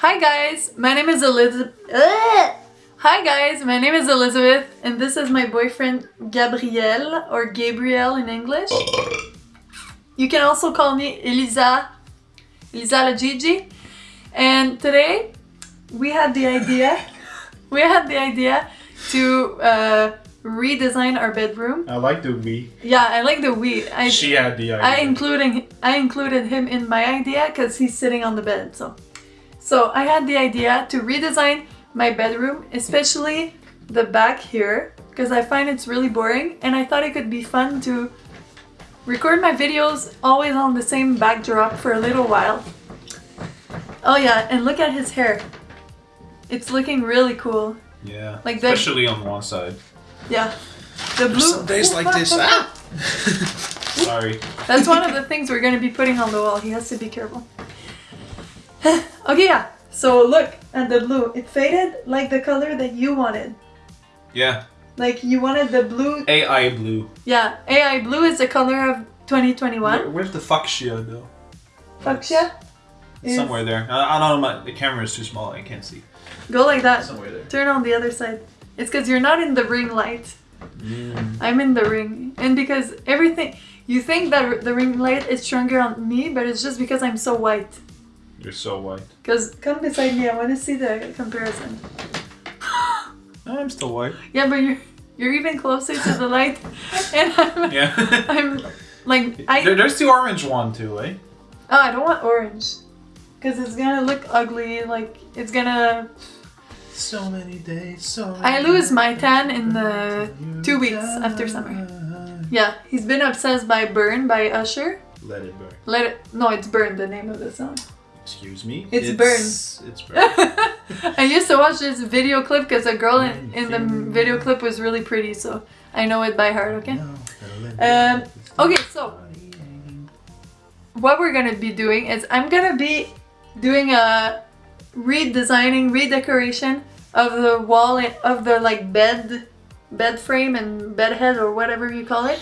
Hi guys, my name is Elizabeth. Hi guys, my name is Elizabeth and this is my boyfriend Gabriel or Gabriel in English. You can also call me Elisa, Elisa la Gigi. And today we had the idea, we had the idea to uh, redesign our bedroom. I like the we. Yeah, I like the we. I, She had the idea. I including I included him in my idea because he's sitting on the bed. So, so I had the idea to redesign my bedroom, especially the back here, because I find it's really boring, and I thought it could be fun to record my videos always on the same backdrop for a little while. Oh yeah, and look at his hair. It's looking really cool. yeah. like the- Especially on one side. Yeah. The blue. Some days like this. ah! Sorry. That's one of the things we're gonna be putting on the wall. He has to be careful. okay, yeah. So look at the blue. It faded like the color that you wanted. Yeah. Like you wanted the blue. AI blue. Yeah, AI blue is the color of 2021. Where, where's the fuchsia though? Fuchsia. It's is- somewhere there. I, I don't know. My, the camera is too small. I can't see. Go like that. Somewhere there. Turn on the other side. It's because you're not in the ring light. Mm. I'm in the ring. And because everything. You think that the ring light is stronger on me, but it's just because I'm so white. You're so white. Because come beside me, I want to see the comparison. I'm still white. Yeah, but you're you're even closer to the light, and I'm Yeah. I'm like I there, there's the orange one too, eh? oh I don't want orange, because it's gonna look ugly. Like it's gonna So many days. So. I lose my tan in the two weeks after summer. yeah. He's been obsessed by Burn by Usher. Let it burn. Let it no, it's Burn the name of the song. Excuse me. It's It's burn. I used to watch this video clip because the girl in, in the video clip was really pretty, so I know it by heart. Okay. Um, okay, so what we're gonna be doing is I'm gonna be doing a redesigning, redecoration of the wall of the like bed, bed frame and bed head or whatever you call it.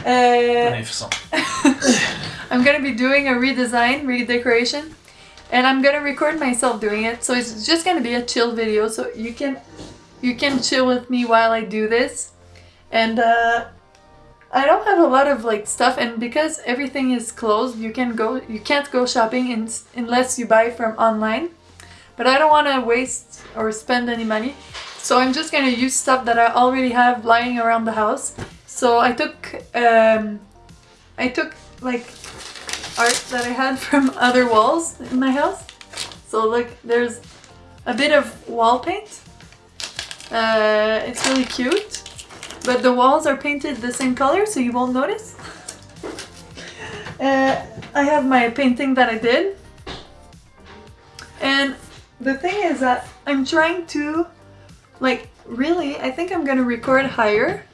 Uh, Magnificent. I'm gonna be doing a redesign, redecoration, and I'm gonna record myself doing it. So it's just gonna be a chill video, so you can you can chill with me while I do this. And uh, I don't have a lot of like stuff, and because everything is closed, you can go you can't go shopping in, unless you buy from online. But I don't want to waste or spend any money, so I'm just gonna use stuff that I already have lying around the house. So I took um, I took like art that I had from other walls in my house. So look, there's a bit of wall paint. Uh, it's really cute, but the walls are painted the same color, so you won't notice. Uh, I have my painting that I did. And the thing is that I'm trying to, like, really, I think I'm gonna record higher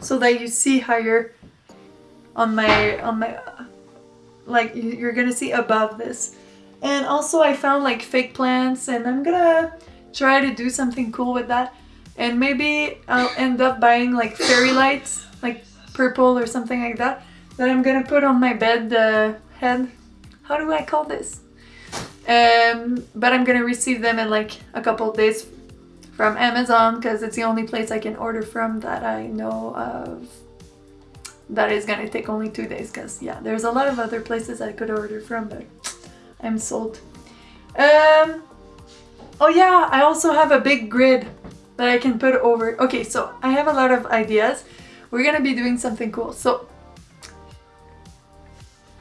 so that you see higher on my, on my, like you- you're gonna see above this. And also I found like fake plants and I'm gonna try to do something cool with that. And maybe I'll end up buying like fairy lights, like purple or something like that, that I'm gonna put on my bed uh, head. How do I call this? Um, but I'm gonna receive them in like a couple days from Amazon because it's the only place I can order from that I know of that is gonna take only two days because yeah there's a lot of other places I could order from but I'm sold. Um oh yeah I also have a big grid that I can put over okay so I have a lot of ideas. We're gonna be doing something cool so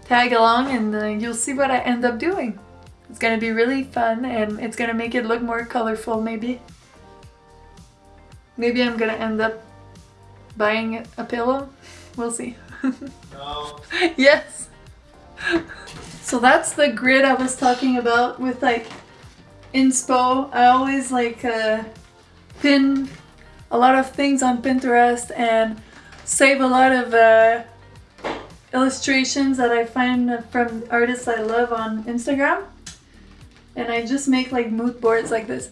tag along and uh, you'll see what I end up doing. It's gonna be really fun and it's gonna make it look more colorful maybe. Maybe I'm gonna end up buying a pillow We'll see. No. yes. So that's the grid I was talking about with like inspo. I always like uh, pin a lot of things on Pinterest and save a lot of uh, illustrations that I find from artists I love on Instagram. And I just make like mood boards like this.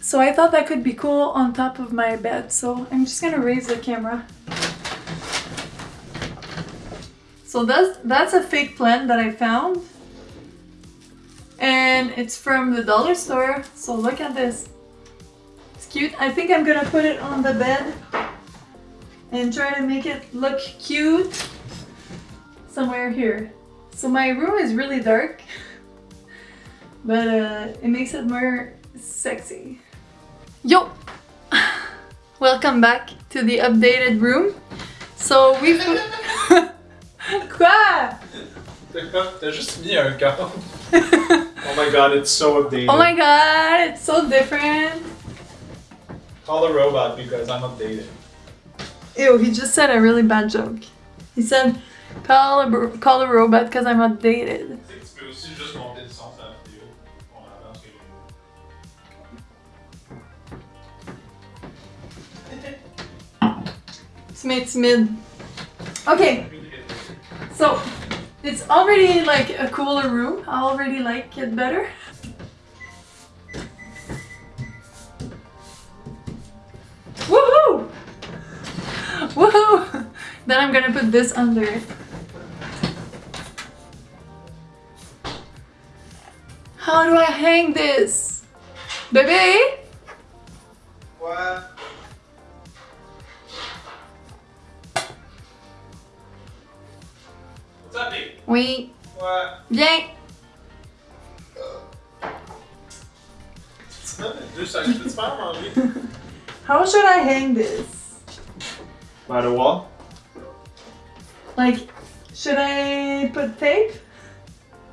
So I thought that could be cool on top of my bed. So I'm just gonna raise the camera. So that's that's a fake plant that I found. And it's from the dollar store, so look at this. It's cute. I think I'm gonna put it on the bed and try to make it look cute somewhere here. So my room is really dark, but uh, it makes it more sexy. Yo! Welcome back to the updated room. So we put... Quoi? T'as juste mis un cadre. oh my god, it's so updated. Oh my god, it's so different. Call the robot because I'm updated. Ew, he just said a really bad joke. He said, call a, call a robot because I'm updated outdated. Tu sais que so it's already like a cooler room. I already like it better. Woohoo! Woohoo! Then I'm gonna put this under it. How do I hang this? Baby? What? Oui. What? Viens. Deux secondes, peux-tu faire manger? How should I hang this? By the wall? Like, should I put tape?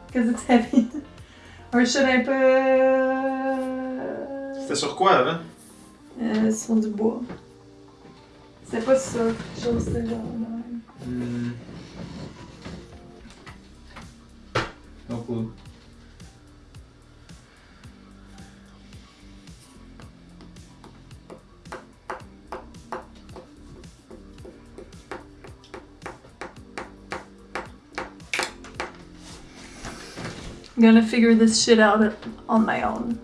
Because it's heavy. or should I put... C'était sur quoi avant? Euh, sur du bois. C'est pas ça, quelque chose de genre. No clue. I'm gonna figure this shit out on my own.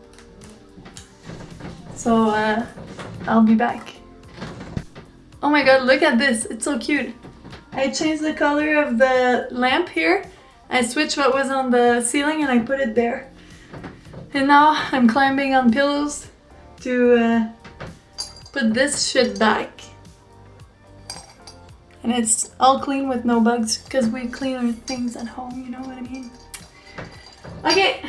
So, uh, I'll be back. Oh my god, look at this. It's so cute. I changed the color of the lamp here. I switched what was on the ceiling and I put it there. And now I'm climbing on pillows to uh, put this shit back. And it's all clean with no bugs because we clean our things at home, you know what I mean? Okay.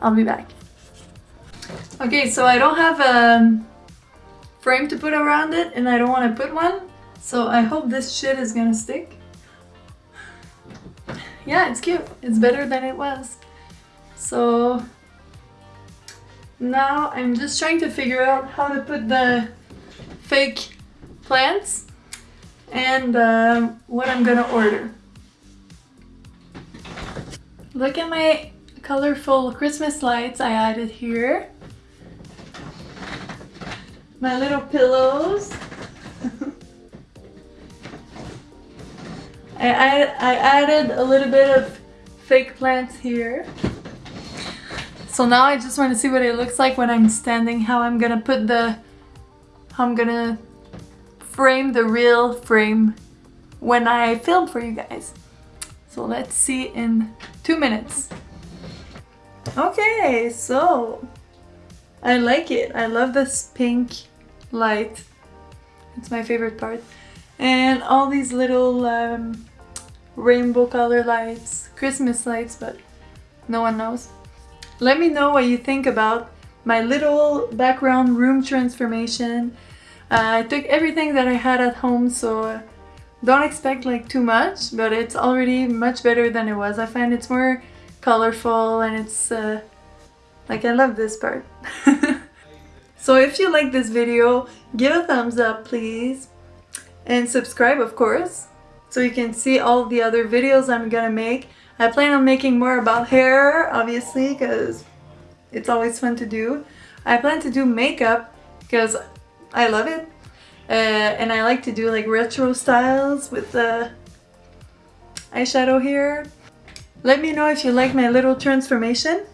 I'll be back. Okay, so I don't have a frame to put around it and I don't want to put one. So I hope this shit is gonna stick. Yeah, it's cute. It's better than it was. So now I'm just trying to figure out how to put the fake plants and um, what I'm gonna order. Look at my colorful Christmas lights I added here. My little pillows. I, I added a little bit of fake plants here. So now I just want to see what it looks like when I'm standing, how I'm gonna put the, how I'm gonna frame the real frame when I film for you guys. So let's see in two minutes. Okay, so I like it. I love this pink light. It's my favorite part. And all these little um, rainbow color lights, Christmas lights, but no one knows. Let me know what you think about my little background room transformation. Uh, I took everything that I had at home, so don't expect like too much, but it's already much better than it was. I find it's more colorful and it's uh, like I love this part. so if you like this video, give a thumbs up please and subscribe of course so you can see all the other videos I'm gonna make. I plan on making more about hair obviously because it's always fun to do. I plan to do makeup because I love it uh, and I like to do like retro styles with the eyeshadow here. Let me know if you like my little transformation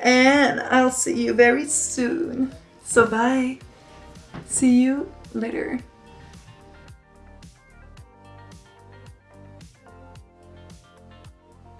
and I'll see you very soon. So bye. See you later.